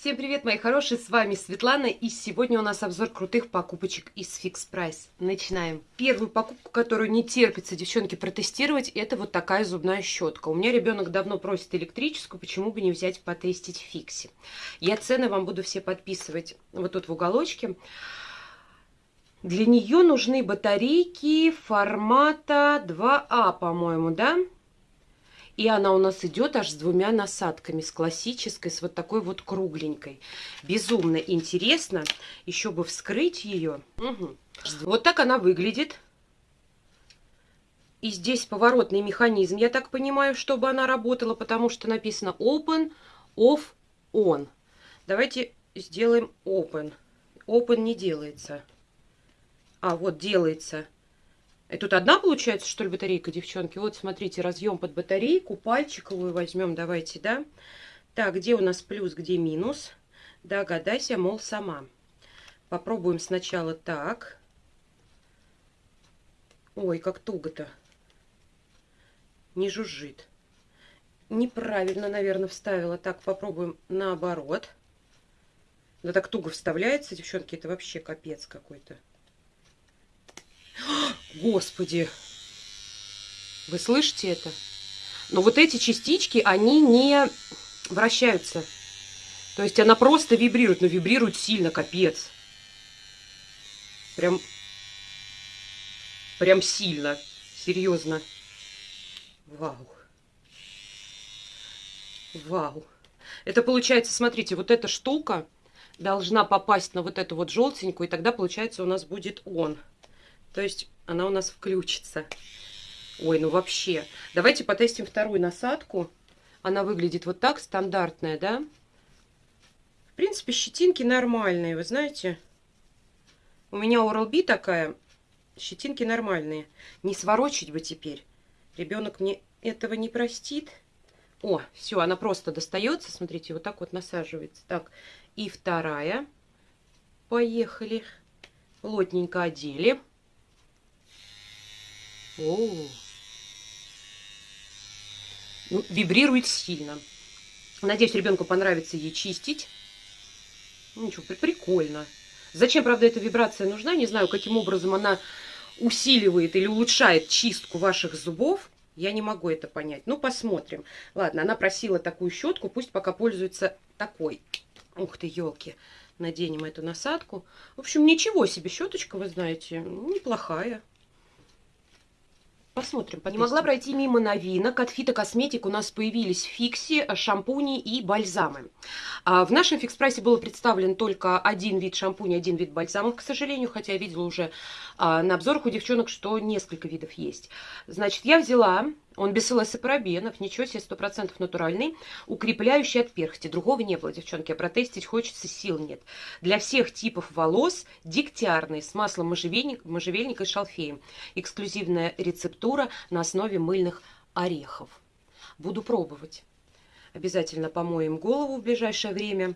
Всем привет, мои хорошие, с вами Светлана, и сегодня у нас обзор крутых покупочек из Fix Price. Начинаем. Первую покупку, которую не терпится девчонки протестировать, это вот такая зубная щетка. У меня ребенок давно просит электрическую, почему бы не взять потестить в Фиксе. Я цены вам буду все подписывать вот тут в уголочке. Для нее нужны батарейки формата 2А, по-моему, да? И она у нас идет аж с двумя насадками, с классической, с вот такой вот кругленькой. Безумно интересно. Еще бы вскрыть ее. Угу. Вот так она выглядит. И здесь поворотный механизм, я так понимаю, чтобы она работала, потому что написано Open, Off, On. Давайте сделаем Open. Open не делается. А, вот делается. И тут одна получается, что ли, батарейка, девчонки? Вот, смотрите, разъем под батарейку, пальчиковую возьмем, давайте, да? Так, где у нас плюс, где минус? Догадайся, мол, сама. Попробуем сначала так. Ой, как туго-то. Не жужжит. Неправильно, наверное, вставила. Так, попробуем наоборот. Да так туго вставляется, девчонки, это вообще капец какой-то. Господи! Вы слышите это? Но вот эти частички, они не вращаются. То есть она просто вибрирует, но вибрирует сильно, капец. Прям, прям сильно, серьезно. Вау. Вау. Это получается, смотрите, вот эта штука должна попасть на вот эту вот желтенькую, и тогда, получается, у нас будет он. То есть она у нас включится. Ой, ну вообще. Давайте потестим вторую насадку. Она выглядит вот так, стандартная, да? В принципе, щетинки нормальные, вы знаете. У меня Oral-B такая. Щетинки нормальные. Не сворочить бы теперь. Ребенок мне этого не простит. О, все, она просто достается. Смотрите, вот так вот насаживается. Так, и вторая. Поехали. Плотненько одели. О, ну, вибрирует сильно. Надеюсь, ребенку понравится ей чистить. Ну, ничего, прикольно. Зачем, правда, эта вибрация нужна? Не знаю, каким образом она усиливает или улучшает чистку ваших зубов. Я не могу это понять. Ну, посмотрим. Ладно, она просила такую щетку, пусть пока пользуется такой. Ух ты, елки. Наденем эту насадку. В общем, ничего себе щеточка, вы знаете, неплохая. Посмотрим. Не могла пройти мимо новинок. От фитокосметик у нас появились фикси, шампуни и бальзамы. А в нашем фикс-прайсе был представлен только один вид шампуня, один вид бальзамов, к сожалению, хотя я видела уже а, на обзорах у девчонок, что несколько видов есть. Значит, я взяла он без парабенов, ничего себе, 100% натуральный, укрепляющий от перхоти. Другого не было, девчонки, а протестить хочется, сил нет. Для всех типов волос дегтярный с маслом можжевельника, можжевельника и шалфеем. Эксклюзивная рецептура на основе мыльных орехов. Буду пробовать. Обязательно помоем голову в ближайшее время.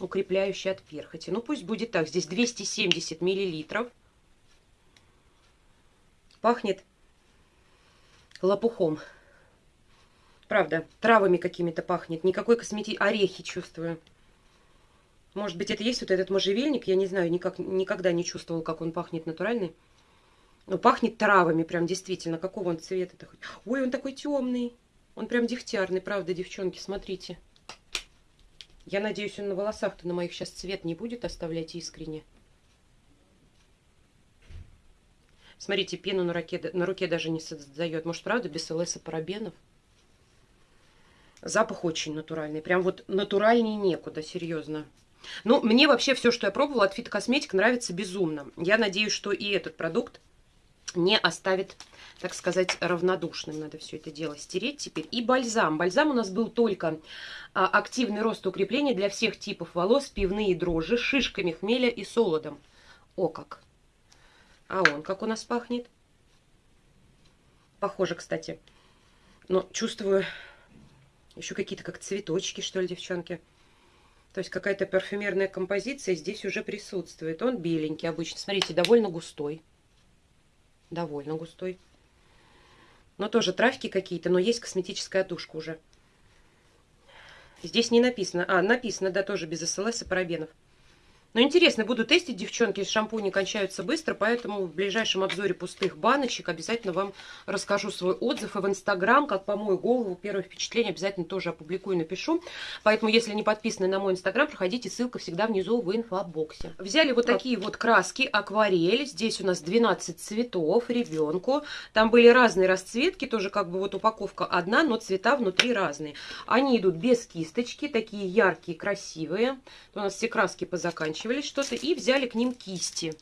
Укрепляющий от перхоти. Ну, пусть будет так. Здесь 270 миллилитров. Пахнет лопухом. Правда, травами какими-то пахнет. Никакой косметики. Орехи чувствую. Может быть, это есть вот этот можжевельник. Я не знаю, никак, никогда не чувствовал, как он пахнет натуральный. Но пахнет травами прям действительно. Какого он цвета-то? Ой, он такой темный. Он прям дегтярный, правда, девчонки, смотрите. Я надеюсь, он на волосах-то на моих сейчас цвет не будет оставлять искренне. Смотрите, пену на руке, на руке даже не создает. Может, правда, без ЛС и парабенов? Запах очень натуральный. Прям вот натуральней некуда, серьезно. Ну, мне вообще все, что я пробовала от фитокосметик, нравится безумно. Я надеюсь, что и этот продукт не оставит, так сказать, равнодушным. Надо все это дело стереть теперь. И бальзам. Бальзам у нас был только а, активный рост укрепления для всех типов волос, пивные дрожжи, шишками хмеля и солодом. О как! А он как у нас пахнет? Похоже, кстати. Но чувствую еще какие-то как цветочки, что ли, девчонки. То есть какая-то парфюмерная композиция здесь уже присутствует. Он беленький обычно. Смотрите, довольно густой. Довольно густой. Но тоже травки какие-то, но есть косметическая тушка уже. Здесь не написано. А, написано, да, тоже без СЛС и парабенов. Но интересно, буду тестить, девчонки, шампуни кончаются быстро, поэтому в ближайшем обзоре пустых баночек обязательно вам расскажу свой отзыв. И в Инстаграм, как по мою голову, первое впечатление обязательно тоже опубликую, напишу. Поэтому, если не подписаны на мой Инстаграм, проходите, ссылка всегда внизу в инфобоксе. Взяли вот такие вот краски, акварель. Здесь у нас 12 цветов ребенку. Там были разные расцветки, тоже как бы вот упаковка одна, но цвета внутри разные. Они идут без кисточки, такие яркие, красивые. У нас все краски позаканчиваются заканчивались что-то и взяли к ним кисти.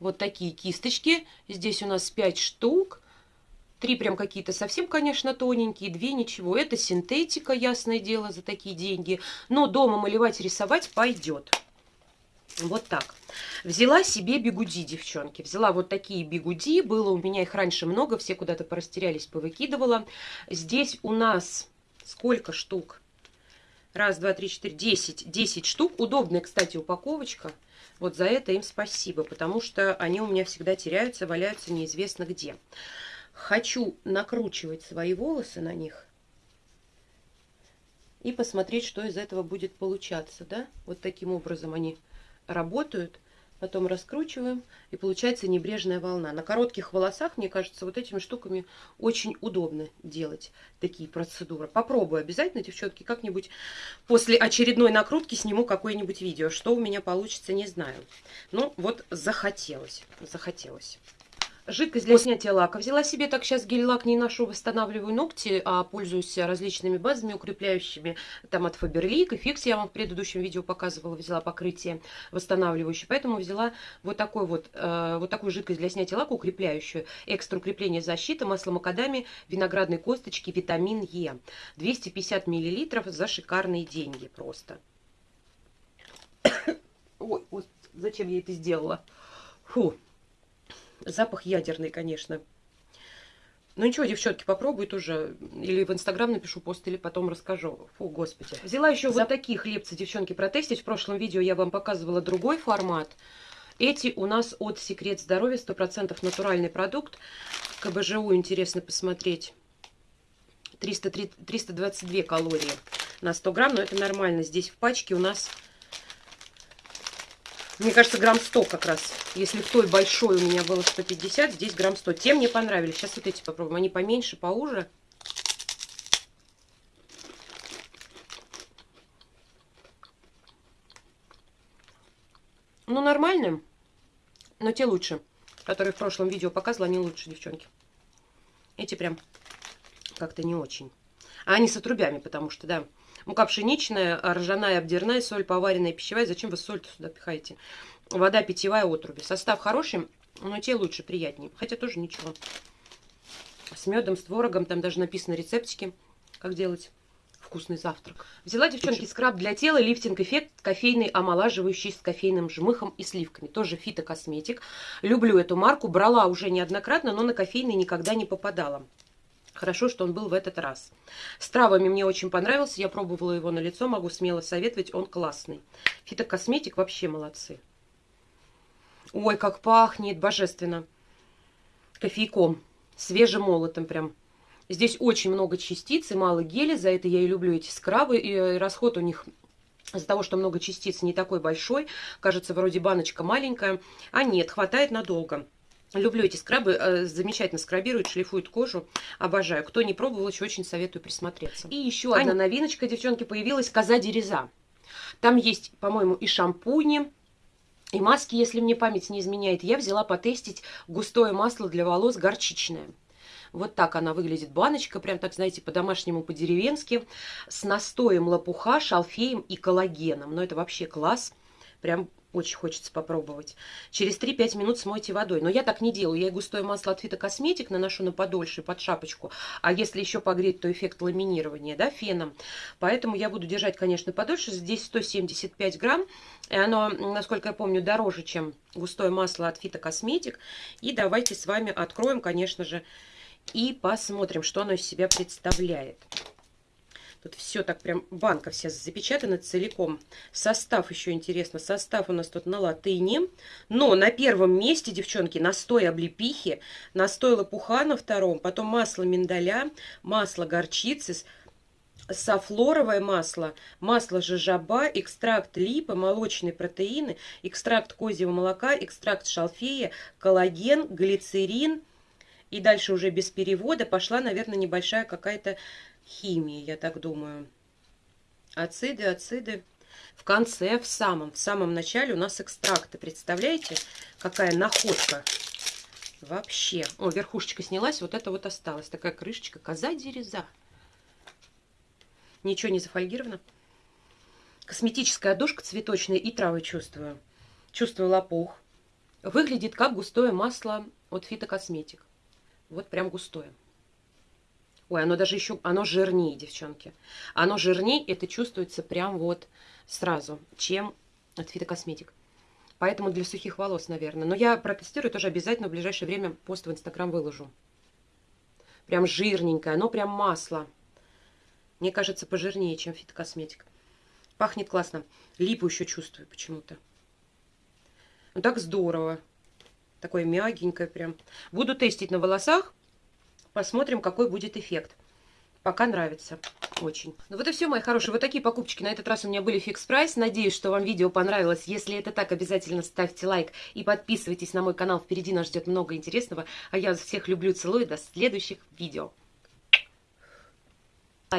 Вот такие кисточки. Здесь у нас 5 штук. Три прям какие-то совсем, конечно, тоненькие, две ничего. Это синтетика, ясное дело, за такие деньги. Но дома малевать, рисовать пойдет. Вот так. Взяла себе бигуди, девчонки. Взяла вот такие бигуди. Было у меня их раньше много, все куда-то порастерялись, повыкидывала. Здесь у нас сколько штук? Раз, два, три, четыре, десять. Десять штук. Удобная, кстати, упаковочка. Вот за это им спасибо, потому что они у меня всегда теряются, валяются неизвестно где. Хочу накручивать свои волосы на них и посмотреть, что из этого будет получаться. Да? Вот таким образом они работают потом раскручиваем, и получается небрежная волна. На коротких волосах, мне кажется, вот этими штуками очень удобно делать такие процедуры. Попробую обязательно, девчонки, как-нибудь после очередной накрутки сниму какое-нибудь видео. Что у меня получится, не знаю. Ну, вот захотелось, захотелось. Жидкость для снятия лака. Взяла себе так сейчас гель-лак не ношу, восстанавливаю ногти, а пользуюсь различными базами укрепляющими. Там от Faberlic и Fix я вам в предыдущем видео показывала, взяла покрытие восстанавливающее. Поэтому взяла вот, такой вот, э, вот такую жидкость для снятия лака укрепляющую. Экстра укрепление защиты, масло макадами, виноградной косточки, витамин Е. 250 миллилитров за шикарные деньги просто. Ой, зачем я это сделала? Фу. Запах ядерный, конечно. Ну ничего, девчонки, попробуй тоже. Или в Инстаграм напишу пост, или потом расскажу. Фу, господи. Взяла еще За... вот такие хлебцы, девчонки, протестить. В прошлом видео я вам показывала другой формат. Эти у нас от Секрет Здоровья, 100% натуральный продукт. КБЖУ интересно посмотреть. 300, 322 калории на 100 грамм, но это нормально. Здесь в пачке у нас мне кажется, грамм 100 как раз. Если в той большой у меня было 150, здесь грамм 100. Те мне понравились. Сейчас вот эти попробуем. Они поменьше, поуже. Ну, нормальные. Но те лучше. Которые в прошлом видео показывала, они лучше, девчонки. Эти прям как-то не очень. А они с отрубями, потому что, да, Мука пшеничная, ржаная, обдирная, соль поваренная, пищевая. Зачем вы соль сюда пихаете? Вода питьевая, отруби. Состав хороший, но те лучше, приятнее. Хотя тоже ничего. С медом, с творогом. Там даже написано рецептики, как делать вкусный завтрак. Взяла, девчонки, скраб для тела, лифтинг-эффект, кофейный, омолаживающий с кофейным жмыхом и сливками. Тоже фитокосметик. Люблю эту марку, брала уже неоднократно, но на кофейный никогда не попадала. Хорошо, что он был в этот раз. С травами мне очень понравился. Я пробовала его на лицо. Могу смело советовать. Он классный. Фитокосметик вообще молодцы. Ой, как пахнет. Божественно. Кофейком. Свежемолотым прям. Здесь очень много частиц и мало геля. За это я и люблю эти скрабы. И э, расход у них из-за того, что много частиц, не такой большой. Кажется, вроде баночка маленькая. А нет, хватает надолго. Люблю эти скрабы, э, замечательно скрабируют, шлифуют кожу, обожаю. Кто не пробовал, еще очень советую присмотреться. И еще одна новиночка, девчонки, появилась, коза дереза. Там есть, по-моему, и шампуни, и маски, если мне память не изменяет. Я взяла потестить густое масло для волос горчичное. Вот так она выглядит, баночка, прям так, знаете, по-домашнему, по-деревенски, с настоем лопуха, шалфеем и коллагеном. Но это вообще класс, прям очень хочется попробовать. Через 3-5 минут смойте водой. Но я так не делаю. Я густое масло от фитокосметик наношу на подольше, под шапочку. А если еще погреть, то эффект ламинирования, да, феном. Поэтому я буду держать, конечно, подольше. Здесь 175 грамм. И оно, насколько я помню, дороже, чем густое масло от фитокосметик. И давайте с вами откроем, конечно же, и посмотрим, что оно из себя представляет. Тут все так прям, банка вся запечатана целиком. Состав еще интересно. Состав у нас тут на латыни. Но на первом месте, девчонки, настой облепихи, настой лопуха на втором, потом масло миндаля, масло горчицы, софлоровое масло, масло жожоба, экстракт липы, молочные протеины, экстракт козьего молока, экстракт шалфея, коллаген, глицерин. И дальше уже без перевода пошла, наверное, небольшая какая-то химия, я так думаю. Ациды, ациды. В конце, в самом, в самом начале у нас экстракты. Представляете, какая находка? Вообще. О, верхушечка снялась, вот это вот осталось. Такая крышечка. Коза дереза. Ничего не зафольгировано. Косметическая одушка цветочная и травы чувствую. Чувствую лопух. Выглядит как густое масло от фитокосметик. Вот прям густое. Ой, оно даже еще, оно жирнее, девчонки. Оно жирнее, это чувствуется прям вот сразу, чем от фитокосметик. Поэтому для сухих волос, наверное. Но я протестирую тоже обязательно в ближайшее время пост в Инстаграм выложу. Прям жирненькое, оно прям масло. Мне кажется, пожирнее, чем фитокосметик. Пахнет классно. Липу еще чувствую почему-то. Ну так здорово. Такое мягенькое прям. Буду тестить на волосах. Посмотрим, какой будет эффект. Пока нравится очень. Ну вот и все, мои хорошие. Вот такие покупочки на этот раз у меня были фикс прайс. Надеюсь, что вам видео понравилось. Если это так, обязательно ставьте лайк и подписывайтесь на мой канал. Впереди нас ждет много интересного. А я всех люблю, целую. До следующих видео.